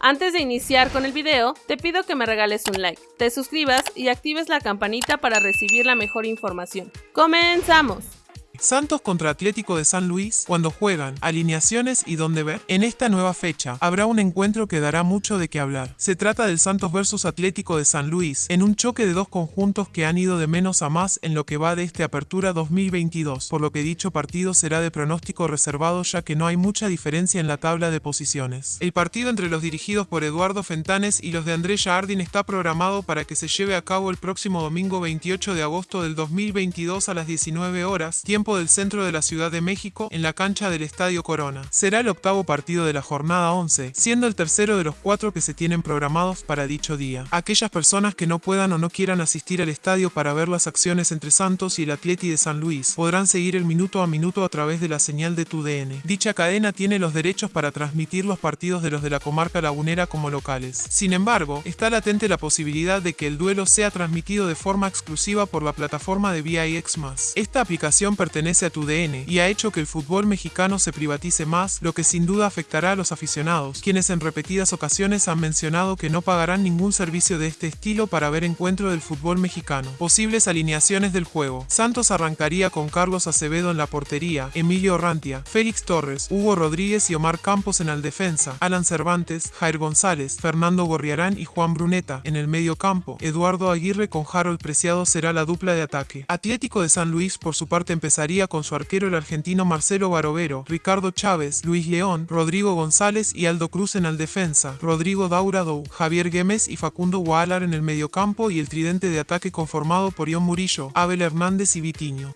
Antes de iniciar con el video, te pido que me regales un like, te suscribas y actives la campanita para recibir la mejor información. ¡Comenzamos! Santos contra Atlético de San Luis, cuando juegan, alineaciones y dónde ver. En esta nueva fecha, habrá un encuentro que dará mucho de qué hablar. Se trata del Santos versus Atlético de San Luis, en un choque de dos conjuntos que han ido de menos a más en lo que va de este Apertura 2022, por lo que dicho partido será de pronóstico reservado ya que no hay mucha diferencia en la tabla de posiciones. El partido entre los dirigidos por Eduardo Fentanes y los de Andrés Jardín está programado para que se lleve a cabo el próximo domingo 28 de agosto del 2022 a las 19 horas, tiempo del centro de la Ciudad de México en la cancha del Estadio Corona. Será el octavo partido de la jornada 11, siendo el tercero de los cuatro que se tienen programados para dicho día. Aquellas personas que no puedan o no quieran asistir al estadio para ver las acciones entre Santos y el Atleti de San Luis podrán seguir el minuto a minuto a través de la señal de TUDN. Dicha cadena tiene los derechos para transmitir los partidos de los de la comarca lagunera como locales. Sin embargo, está latente la posibilidad de que el duelo sea transmitido de forma exclusiva por la plataforma de VIX+. Esta aplicación pertenece pertenece a tu DN y ha hecho que el fútbol mexicano se privatice más, lo que sin duda afectará a los aficionados, quienes en repetidas ocasiones han mencionado que no pagarán ningún servicio de este estilo para ver encuentro del fútbol mexicano. Posibles alineaciones del juego. Santos arrancaría con Carlos Acevedo en la portería, Emilio Rantia, Félix Torres, Hugo Rodríguez y Omar Campos en el defensa, Alan Cervantes, Jair González, Fernando Gorriarán y Juan Bruneta en el medio campo. Eduardo Aguirre con Harold Preciado será la dupla de ataque. Atlético de San Luis por su parte empezaría con su arquero el argentino Marcelo Barovero, Ricardo Chávez, Luis León, Rodrigo González y Aldo Cruz en el defensa, Rodrigo Daurado, Javier Gómez y Facundo Gualar en el mediocampo y el tridente de ataque conformado por Ion Murillo, Abel Hernández y Vitiño.